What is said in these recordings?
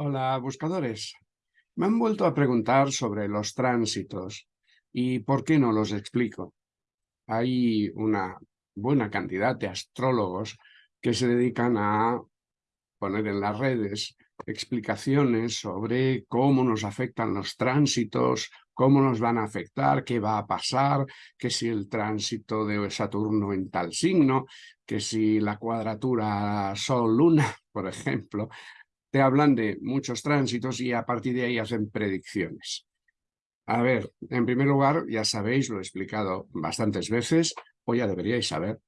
Hola, buscadores. Me han vuelto a preguntar sobre los tránsitos y por qué no los explico. Hay una buena cantidad de astrólogos que se dedican a poner en las redes explicaciones sobre cómo nos afectan los tránsitos, cómo nos van a afectar, qué va a pasar, que si el tránsito de Saturno en tal signo, que si la cuadratura Sol-Luna, por ejemplo, te hablan de muchos tránsitos y a partir de ahí hacen predicciones. A ver, en primer lugar, ya sabéis, lo he explicado bastantes veces, o ya deberíais saber,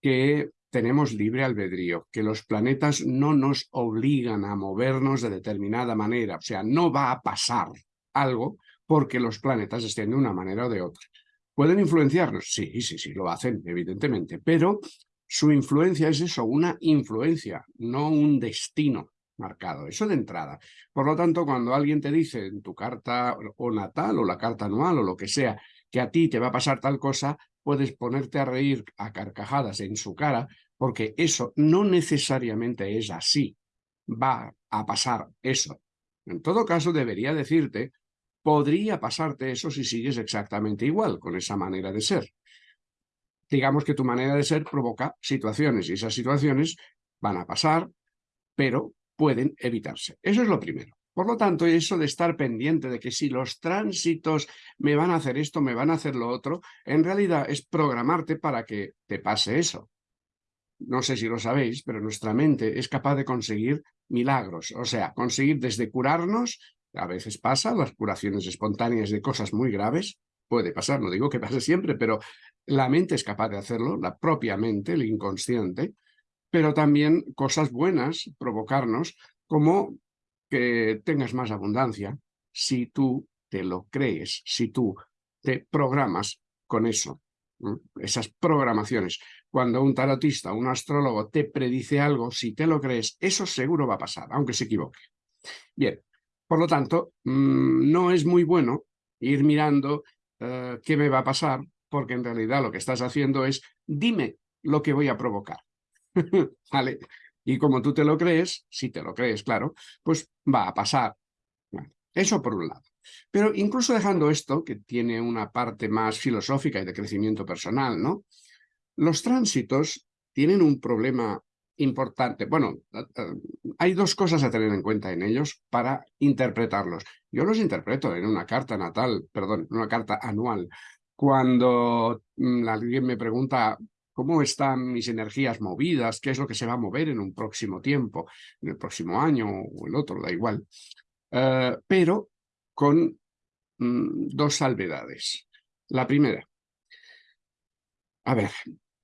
que tenemos libre albedrío, que los planetas no nos obligan a movernos de determinada manera, o sea, no va a pasar algo porque los planetas estén de una manera o de otra. ¿Pueden influenciarnos? Sí, sí, sí, lo hacen, evidentemente, pero su influencia es eso, una influencia, no un destino marcado, eso de entrada. Por lo tanto, cuando alguien te dice en tu carta o natal o la carta anual o lo que sea, que a ti te va a pasar tal cosa, puedes ponerte a reír a carcajadas en su cara, porque eso no necesariamente es así. Va a pasar eso. En todo caso, debería decirte, podría pasarte eso si sigues exactamente igual, con esa manera de ser. Digamos que tu manera de ser provoca situaciones y esas situaciones van a pasar, pero pueden evitarse. Eso es lo primero. Por lo tanto, eso de estar pendiente de que si los tránsitos me van a hacer esto, me van a hacer lo otro, en realidad es programarte para que te pase eso. No sé si lo sabéis, pero nuestra mente es capaz de conseguir milagros, o sea, conseguir desde curarnos, a veces pasa, las curaciones espontáneas de cosas muy graves, puede pasar, no digo que pase siempre, pero la mente es capaz de hacerlo, la propia mente, el inconsciente, pero también cosas buenas provocarnos, como que tengas más abundancia, si tú te lo crees, si tú te programas con eso, esas programaciones. Cuando un tarotista, un astrólogo te predice algo, si te lo crees, eso seguro va a pasar, aunque se equivoque. Bien, por lo tanto, mm, no es muy bueno ir mirando eh, qué me va a pasar, porque en realidad lo que estás haciendo es, dime lo que voy a provocar. ¿Vale? Y como tú te lo crees, si te lo crees, claro, pues va a pasar. eso por un lado. Pero incluso dejando esto, que tiene una parte más filosófica y de crecimiento personal, ¿no? Los tránsitos tienen un problema importante. Bueno, hay dos cosas a tener en cuenta en ellos para interpretarlos. Yo los interpreto en una carta natal, perdón, en una carta anual. Cuando mm, alguien me pregunta cómo están mis energías movidas, qué es lo que se va a mover en un próximo tiempo, en el próximo año o el otro, da igual. Eh, pero con mm, dos salvedades. La primera, a ver,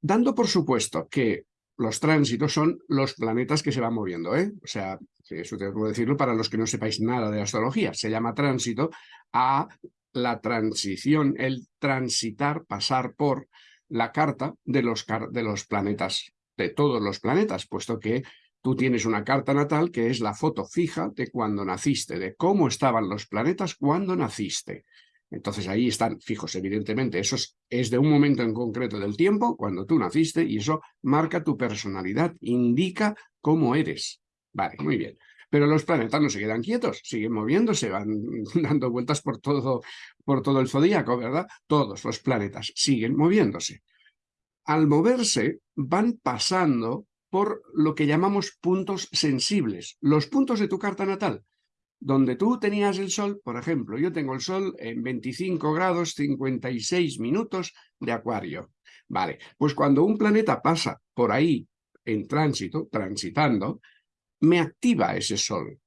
dando por supuesto que los tránsitos son los planetas que se van moviendo, ¿eh? O sea, eso tengo que decirlo para los que no sepáis nada de astrología. Se llama tránsito a la transición, el transitar, pasar por la carta de los, de los planetas, de todos los planetas, puesto que tú tienes una carta natal que es la foto fija de cuando naciste, de cómo estaban los planetas cuando naciste. Entonces ahí están fijos, evidentemente. Eso es, de un momento en concreto del tiempo, cuando tú naciste, y eso marca tu personalidad, indica cómo eres. Vale, muy bien. Pero los planetas no se quedan quietos, siguen moviéndose, van dando vueltas por todo, por todo el zodíaco, ¿verdad? Todos los planetas siguen moviéndose. Al moverse, van pasando por lo que llamamos puntos sensibles, los puntos de tu carta natal. Donde tú tenías el Sol, por ejemplo, yo tengo el Sol en 25 grados 56 minutos de Acuario. Vale, pues cuando un planeta pasa por ahí en tránsito, transitando, me activa ese sol,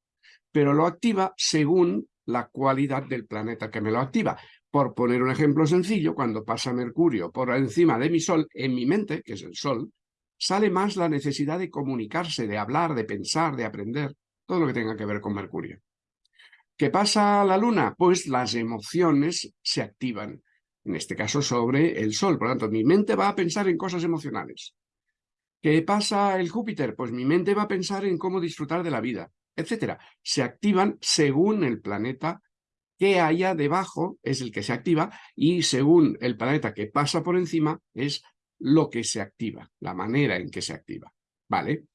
pero lo activa según la cualidad del planeta que me lo activa. Por poner un ejemplo sencillo, cuando pasa Mercurio por encima de mi Sol, en mi mente, que es el Sol, sale más la necesidad de comunicarse, de hablar, de pensar, de aprender, todo lo que tenga que ver con Mercurio. ¿Qué pasa la Luna? Pues las emociones se activan, en este caso sobre el Sol. Por lo tanto, mi mente va a pensar en cosas emocionales. ¿Qué pasa el Júpiter? Pues mi mente va a pensar en cómo disfrutar de la vida, etcétera. Se activan según el planeta que haya debajo, es el que se activa, y según el planeta que pasa por encima, es lo que se activa, la manera en que se activa. ¿Vale?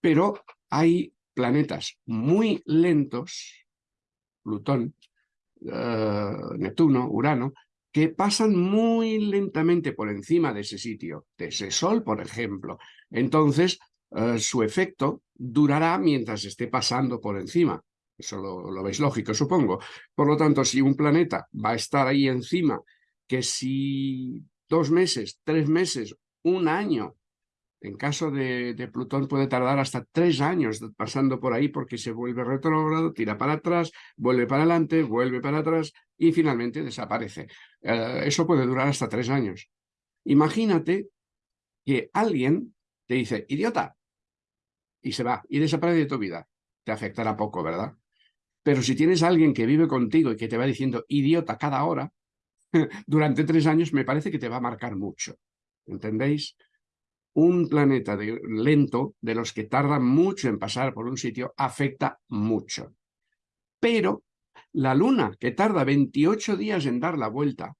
Pero hay planetas muy lentos, Plutón, eh, Neptuno, Urano, que pasan muy lentamente por encima de ese sitio, de ese Sol, por ejemplo. Entonces, eh, su efecto durará mientras esté pasando por encima. Eso lo, veis lógico, supongo. Por lo tanto, si un planeta va a estar ahí encima, que si dos meses, tres meses, un año, en caso de, Plutón puede tardar hasta tres años pasando por ahí porque se vuelve retrógrado, tira para atrás, vuelve para adelante, vuelve para atrás y finalmente desaparece. Eh, eso puede durar hasta tres años. Imagínate que alguien te dice, idiota, y se va, y desaparece de tu vida. Te afectará poco, ¿verdad? Pero si tienes a alguien que vive contigo y que te va diciendo idiota cada hora, durante tres años me parece que te va a marcar mucho. ¿Entendéis? Un planeta de, lento, de los que tardan mucho en pasar por un sitio, afecta mucho. Pero la luna, que tarda 28 días en dar la vuelta,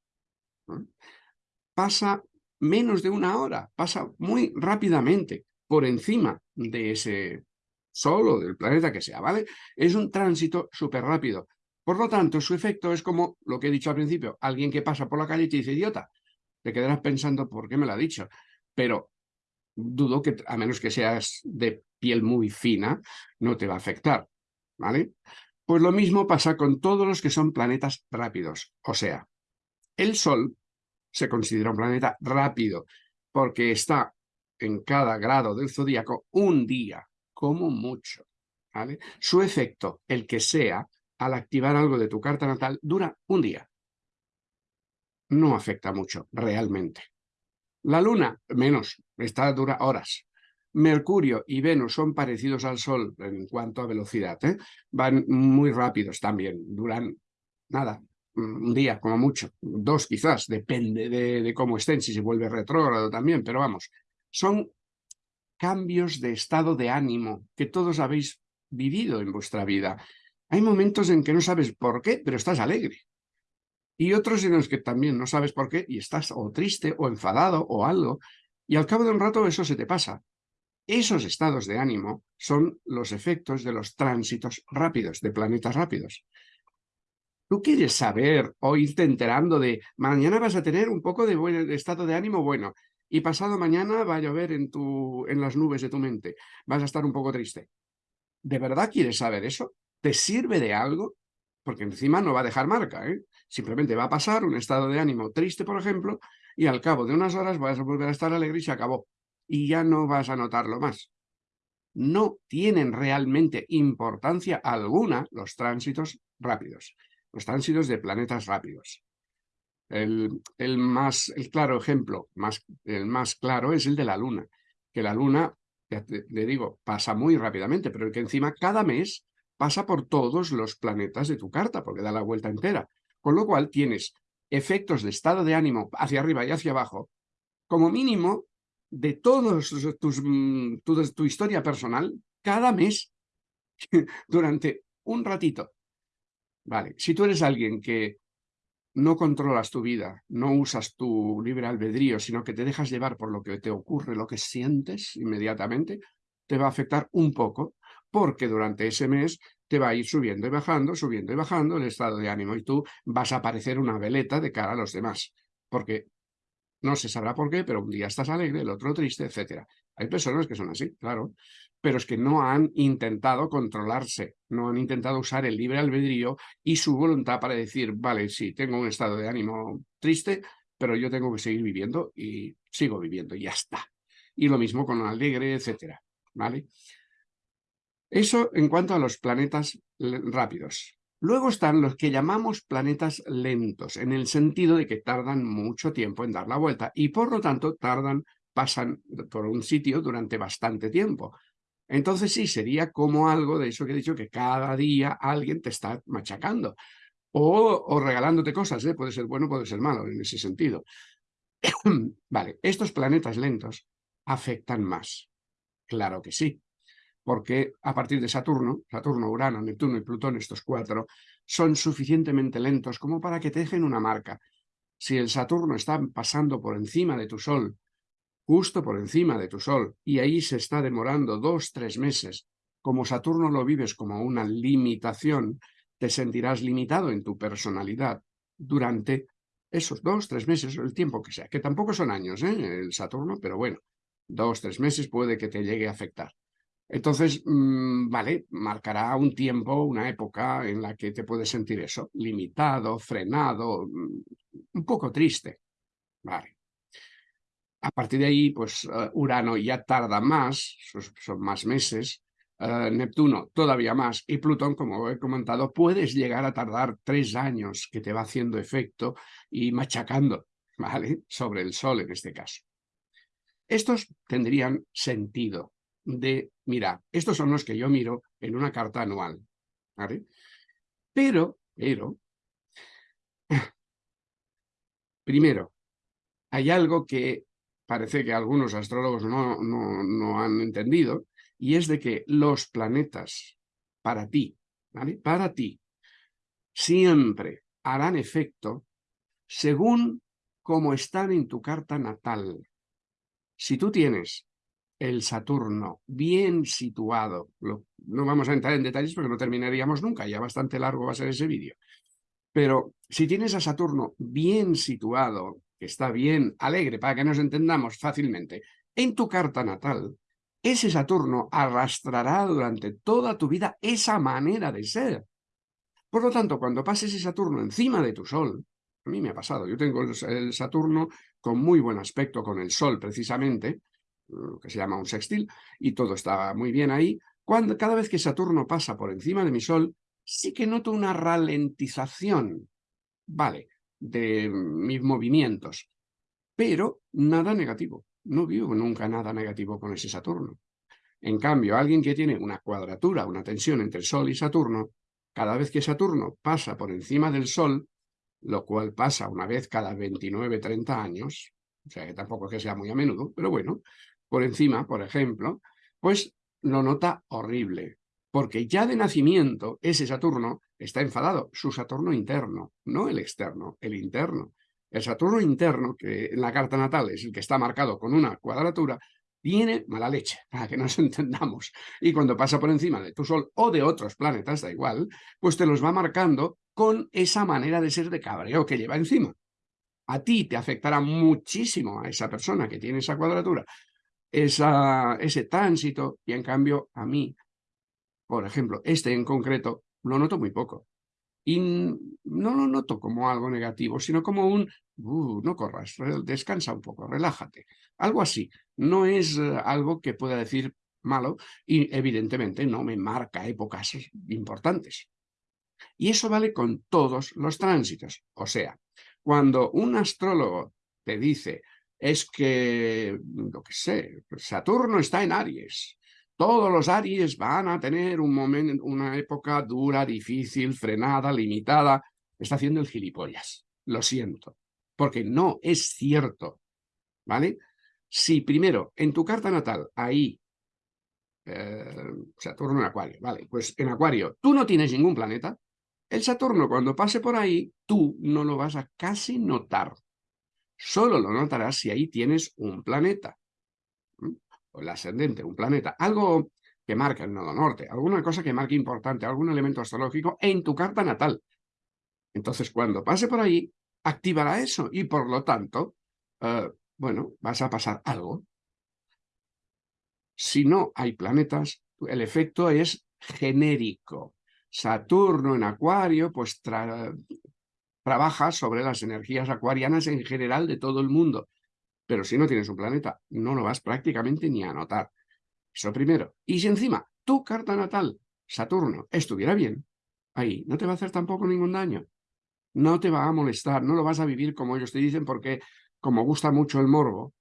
pasa menos de una hora, pasa muy rápidamente por encima de ese Sol o del planeta que sea, ¿vale? Es un tránsito súper rápido. Por lo tanto, su efecto es como lo que he dicho al principio, alguien que pasa por la calle y te dice, idiota, te quedarás pensando, ¿por qué me lo ha dicho? Pero dudo que, a menos que seas de piel muy fina, no te va a afectar, ¿vale? Pues lo mismo pasa con todos los que son planetas rápidos. O sea, el Sol se considera un planeta rápido porque está en cada grado del zodíaco un día, como mucho. ¿vale? Su efecto, el que sea, al activar algo de tu carta natal, dura un día. No afecta mucho, realmente. La Luna, menos, está dura horas. Mercurio y Venus son parecidos al Sol en cuanto a velocidad. ¿eh? Van muy rápidos también, duran nada, un día como mucho, dos quizás, depende de, de cómo estén, si se vuelve retrógrado también, pero vamos, son cambios de estado de ánimo que todos habéis vivido en vuestra vida. Hay momentos en que no sabes por qué, pero estás alegre. Y otros en los que también no sabes por qué y estás o triste o enfadado o algo. Y al cabo de un rato eso se te pasa. Esos estados de ánimo son los efectos de los tránsitos rápidos, de planetas rápidos. Tú quieres saber o irte enterando de mañana vas a tener un poco de buen estado de ánimo bueno y pasado mañana va a llover en, tu, en las nubes de tu mente. Vas a estar un poco triste. ¿De verdad quieres saber eso? ¿Te sirve de algo? Porque encima no va a dejar marca, ¿eh? Simplemente va a pasar un estado de ánimo triste, por ejemplo, y al cabo de unas horas vas a volver a estar alegre y se acabó. Y ya no vas a notarlo más. No tienen realmente importancia alguna los tránsitos rápidos, los tránsitos de planetas rápidos. El, más, el claro ejemplo, más, el más claro es el de la Luna, que la Luna, le digo, pasa muy rápidamente, pero que encima cada mes pasa por todos los planetas de tu carta, porque da la vuelta entera. Con lo cual tienes efectos de estado de ánimo hacia arriba y hacia abajo, como mínimo de todos mm, tu, tu historia personal, cada mes, durante un ratito. Vale, si tú eres alguien que no controlas tu vida, no usas tu libre albedrío, sino que te dejas llevar por lo que te ocurre, lo que sientes inmediatamente, te va a afectar un poco, porque durante ese mes va a ir subiendo y bajando, subiendo y bajando el estado de ánimo y tú vas a parecer una veleta de cara a los demás, porque no se sabrá por qué, pero un día estás alegre, el otro triste, etc. Hay personas que son así, claro, pero es que no han intentado controlarse, no han intentado usar el libre albedrío y su voluntad para decir, vale, sí, tengo un estado de ánimo triste, pero yo tengo que seguir viviendo y sigo viviendo, y ya está. Y lo mismo con alegre, etcétera, ¿vale? Eso en cuanto a los planetas rápidos. Luego están los que llamamos planetas lentos, en el sentido de que tardan mucho tiempo en dar la vuelta y por lo tanto tardan, pasan por un sitio durante bastante tiempo. Entonces sí, sería como algo de eso que he dicho, que cada día alguien te está machacando o, regalándote cosas, ¿eh? puede ser bueno, puede ser malo en ese sentido. vale, estos planetas lentos afectan más. Claro que sí, porque a partir de Saturno, Saturno, Urano, Neptuno y Plutón, estos cuatro, son suficientemente lentos como para que te dejen una marca. Si el Saturno está pasando por encima de tu Sol justo por encima de tu Sol, y ahí se está demorando dos, tres meses, como Saturno lo vives como una limitación, te sentirás limitado en tu personalidad durante esos dos, tres meses, el tiempo que sea, que tampoco son años, ¿eh? el Saturno, pero bueno, dos, tres meses puede que te llegue a afectar. Entonces, mm, vale, marcará un tiempo, una época en la que te puedes sentir eso, limitado, frenado, mm, un poco triste. Vale. A partir de ahí, pues eh, Urano ya tarda más, son más meses, eh, Neptuno todavía más, y Plutón, como he comentado, puedes llegar a tardar tres años que te va haciendo efecto y machacando, ¿vale? Sobre el Sol en este caso. Estos tendrían sentido de, mira, estos son los que yo miro en una carta anual, ¿vale? Pero, pero, primero, hay algo que parece que algunos astrólogos no, no, no han entendido, y es de que los planetas, para ti, ¿vale? Para ti, siempre harán efecto según cómo están en tu carta natal. Si tú tienes el Saturno bien situado, no vamos a entrar en detalles porque no terminaríamos nunca, ya bastante largo va a ser ese vídeo, pero si tienes a Saturno bien situado, que está bien alegre, para que nos entendamos fácilmente, en tu carta natal, ese Saturno arrastrará durante toda tu vida esa manera de ser. Por lo tanto, cuando pases ese Saturno encima de tu Sol, a mí me ha pasado, yo tengo el Saturno con muy buen aspecto con el Sol precisamente, que se llama un sextil, y todo está muy bien ahí. Cuando, cada vez que Saturno pasa por encima de mi Sol, sí que noto una ralentización, vale, de mis movimientos, pero nada negativo. No vivo nunca nada negativo con ese Saturno. En cambio, alguien que tiene una cuadratura, una tensión entre Sol y Saturno, cada vez que Saturno pasa por encima del Sol, lo cual pasa una vez cada 29-30 años, o sea que tampoco es que sea muy a menudo, pero bueno, por encima, por ejemplo, pues lo nota horrible, porque ya de nacimiento ese Saturno está enfadado, su Saturno interno, no el externo, el interno. El Saturno interno, que en la carta natal es el que está marcado con una cuadratura, tiene mala leche, para que nos entendamos. Y cuando pasa por encima de tu Sol o de otros planetas, da igual, pues te los va marcando con esa manera de ser de cabreo que lleva encima. A ti te afectará muchísimo a esa persona que tiene esa cuadratura, ese tránsito, y en cambio a mí, por ejemplo, este en concreto, lo noto muy poco. Y no lo noto como algo negativo, sino como un, uh, no corras, descansa un poco, relájate. Algo así. No es eh, algo que pueda decir malo y evidentemente no me marca épocas importantes. Y eso vale con todos los tránsitos. O sea, cuando un astrólogo te dice es que, lo que sé, Saturno está en Aries. Todos los Aries van a tener un momento, una época dura, difícil, frenada, limitada. Está haciendo el gilipollas. Lo siento. Porque no es cierto. ¿Vale? Si primero, en tu carta natal, ahí, eh, Saturno en Acuario, vale, pues en Acuario, tú no tienes ningún planeta, el Saturno cuando pase por ahí, tú no lo vas a casi notar. Solo lo notarás si ahí tienes un planeta. O el ascendente, un planeta. Algo que marca el nodo norte, alguna cosa que marque importante, algún elemento astrológico en tu carta natal. Entonces, cuando pase por ahí, activará eso y, por lo tanto, eh, bueno, vas a pasar algo. Si no hay planetas, el efecto es genérico. Saturno en Acuario, pues trabaja sobre las energías acuarianas en general de todo el mundo. Pero si no tienes un planeta, no lo vas prácticamente ni a notar. Eso primero. Y si encima tu carta natal, Saturno, estuviera bien, ahí no te va a hacer tampoco ningún daño. No te va a molestar, no lo vas a vivir como ellos te dicen, porque como gusta mucho el morbo,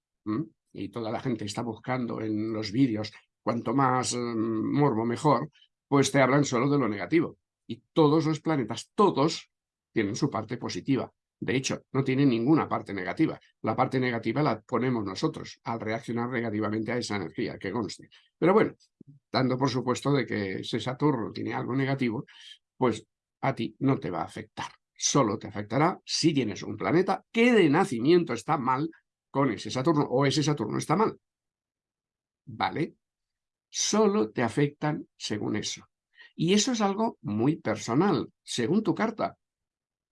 y toda la gente está buscando en los vídeos, cuanto más mm, morbo mejor, pues te hablan solo de lo negativo. Y todos los planetas, todos, tienen su parte positiva. De hecho, no tienen ninguna parte negativa. La parte negativa la ponemos nosotros al reaccionar negativamente a esa energía, que conste. Pero bueno, dando por supuesto de que ese Saturno tiene algo negativo, pues a ti no te va a afectar. Solo te afectará si tienes un planeta que de nacimiento está mal con ese Saturno o ese Saturno está mal. ¿Vale? solo te afectan según eso. Y eso es algo muy personal, según tu carta.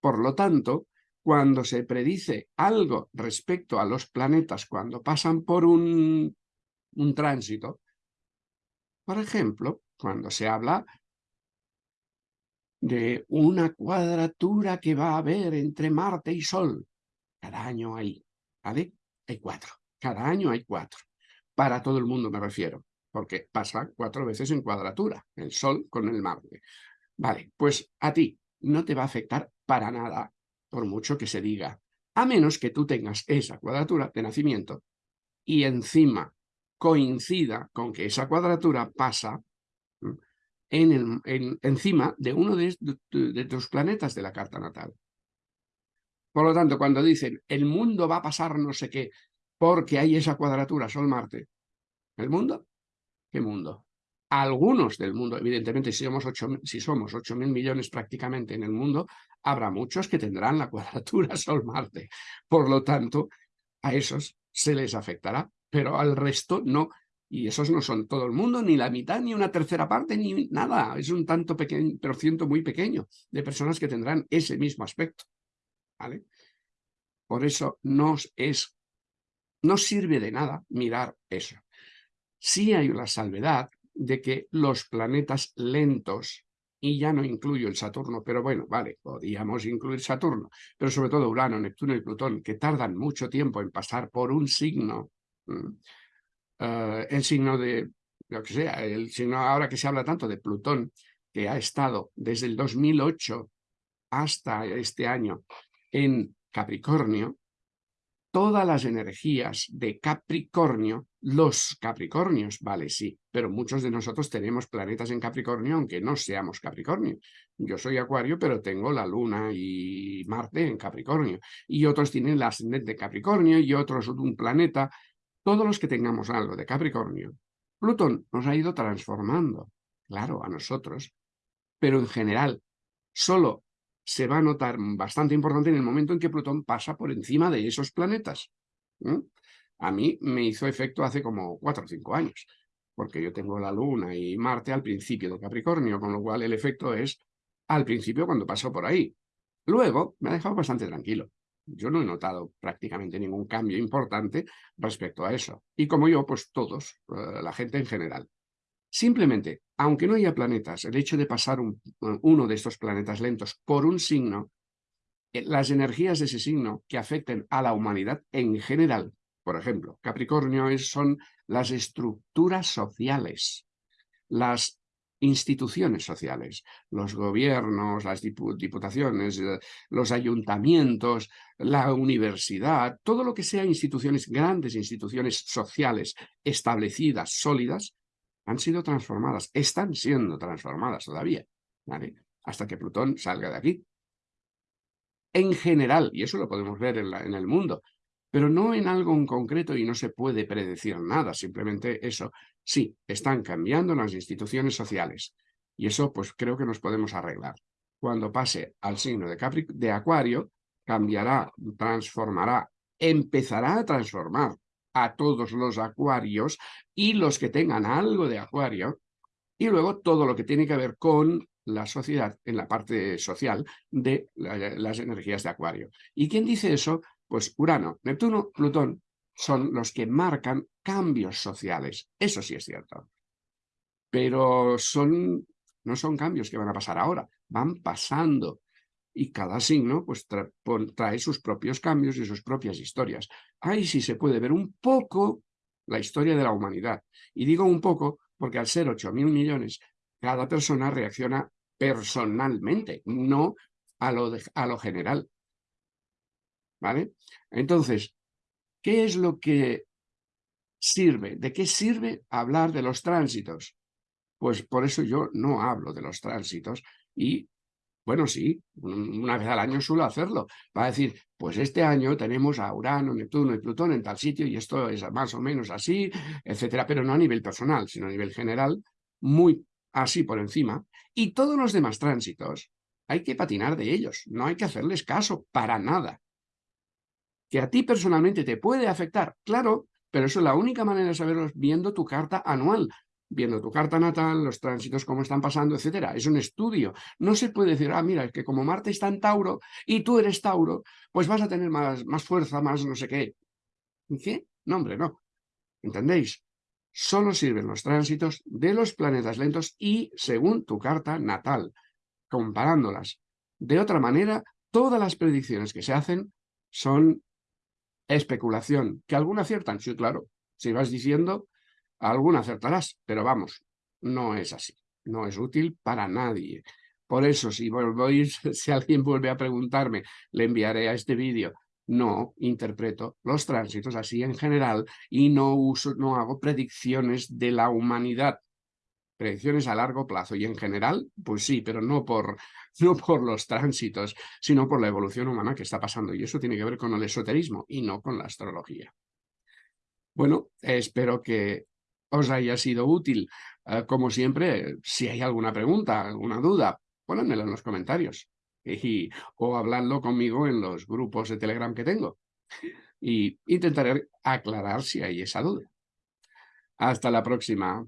Por lo tanto, cuando se predice algo respecto a los planetas cuando pasan por un, un tránsito, por ejemplo, cuando se habla de una cuadratura que va a haber entre Marte y Sol, cada año hay, ¿vale? Hay cuatro. Cada año hay cuatro. Para todo el mundo me refiero, porque pasa cuatro veces en cuadratura, el Sol con el Marte. Vale, pues a ti no te va a afectar para nada por mucho que se diga, a menos que tú tengas esa cuadratura de nacimiento y encima coincida con que esa cuadratura pasa en el, encima de uno de, de, tus planetas de la carta natal. Por lo tanto, cuando dicen el mundo va a pasar no sé qué porque hay esa cuadratura Sol-Marte, ¿el mundo? ¿Qué mundo? Algunos del mundo, evidentemente, si somos 8, si somos 8 mil millones prácticamente en el mundo, habrá muchos que tendrán la cuadratura Sol-Marte. Por lo tanto, a esos se les afectará, pero al resto no. Y esos no son todo el mundo, ni la mitad, ni una tercera parte, ni nada. Es un tanto pequeño, por ciento muy pequeño de personas que tendrán ese mismo aspecto. Por eso nos es, no sirve de nada mirar eso. Sí hay una salvedad de que los planetas lentos y ya no incluyo el Saturno, pero bueno, vale, podríamos incluir Saturno, pero sobre todo Urano, Neptuno y Plutón, que tardan mucho tiempo en pasar por un signo, eh, el signo de, lo que sea, el signo ahora que se habla tanto de Plutón, que ha estado desde el 2008 hasta este año en Capricornio, todas las energías de Capricornio, los Capricornios, vale, sí, pero muchos de nosotros tenemos planetas en Capricornio, aunque no seamos Capricornio. Yo soy Acuario, pero tengo la Luna y Marte en Capricornio. Y otros tienen la ascendente Capricornio y otros un planeta. Todos los que tengamos algo de Capricornio, Plutón nos ha ido transformando, claro, a nosotros, pero en general, solo se va a notar bastante importante en el momento en que Plutón pasa por encima de esos planetas. A mí me hizo efecto hace como cuatro o cinco años, porque yo tengo la Luna y Marte al principio de Capricornio, con lo cual el efecto es al principio cuando pasó por ahí. Luego me ha dejado bastante tranquilo. Yo no he notado prácticamente ningún cambio importante respecto a eso. Y como yo, pues todos, eh, la gente en general. Simplemente, aunque no haya planetas, el hecho de pasar uno de estos planetas lentos por un signo, eh, las energías de ese signo que afecten a la humanidad en general, por ejemplo, Capricornio son las estructuras sociales, las instituciones sociales, los gobiernos, las diputaciones, eh, los ayuntamientos, la universidad, todo lo que sea instituciones, grandes instituciones sociales establecidas, sólidas, han sido transformadas, están siendo transformadas todavía, hasta que Plutón salga de aquí. En general, y eso lo podemos ver en el mundo, pero no en algo en concreto y no se puede predecir nada, simplemente eso. Sí, están cambiando las instituciones sociales y eso pues creo que nos podemos arreglar. Cuando pase al signo de, de Acuario, cambiará, transformará, empezará a transformar a todos los acuarios y los que tengan algo de acuario, y luego todo lo que tiene que ver con la sociedad, en la parte social de las energías de acuario. ¿Y quién dice eso? Pues Urano, Neptuno, Plutón son los que marcan cambios sociales. Eso sí es cierto. Pero son, no son cambios que van a pasar ahora, van pasando y cada signo pues trae sus propios cambios y sus propias historias. Ahí sí se puede ver un poco la historia de la humanidad. Y digo un poco porque al ser 8 mil millones, cada persona reacciona personalmente, no a lo, a lo general. ¿Vale? Entonces, ¿qué es lo que sirve? ¿De qué sirve hablar de los tránsitos? Pues por eso yo no hablo de los tránsitos y bueno, sí, una vez al año suelo hacerlo. Va a decir, pues este año tenemos a Urano, Neptuno y Plutón en tal sitio y esto es más o menos así, etcétera, pero no a nivel personal, sino a nivel general, muy así por encima. Y todos los demás tránsitos hay que patinar de ellos, no hay que hacerles caso para nada. Que a ti personalmente te puede afectar, claro, pero eso es la única manera de saberlo viendo tu carta anual, viendo tu carta natal, los tránsitos, cómo están pasando, etcétera. Es un estudio. No se puede decir, ah, mira, es que como Marte está en Tauro y tú eres Tauro, pues vas a tener más, más fuerza, más no sé qué. ¿Qué? No, hombre, no. ¿Entendéis? Solo sirven los tránsitos de los planetas lentos y según tu carta natal, comparándolas. De otra manera, todas las predicciones que se hacen son especulación. ¿Que alguna aciertan? Sí, claro. Si vas diciendo, alguna acertarás, pero vamos, no es así. No es útil para nadie. Por eso, si, si alguien vuelve a preguntarme, le enviaré a este vídeo. No interpreto los tránsitos así en general y no, uso, no hago predicciones de la humanidad. Predicciones a largo plazo y en general, pues sí, pero no por, no por los tránsitos, sino por la evolución humana que está pasando. Y eso tiene que ver con el esoterismo y no con la astrología. Bueno, espero que os haya sido útil. Eh, como siempre, si hay alguna pregunta, alguna duda, ponedmela en los comentarios. Y, o habladlo conmigo en los grupos de Telegram que tengo. Y intentaré aclarar si hay esa duda. Hasta la próxima.